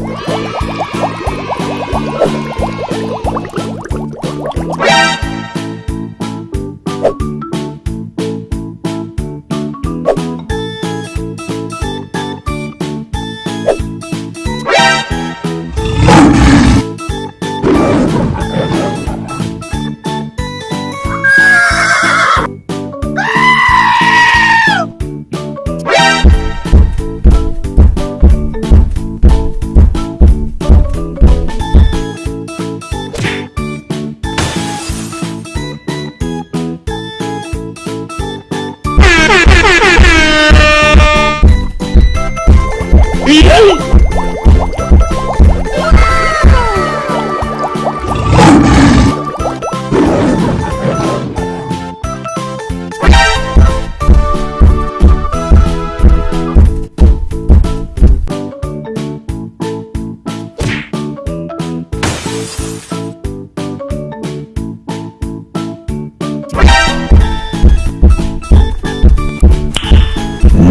Música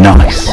Nice.